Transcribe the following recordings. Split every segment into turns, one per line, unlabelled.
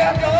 Gabriel!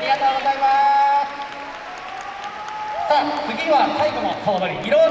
ありがとうございます。さあ次は最後の総取り色とり。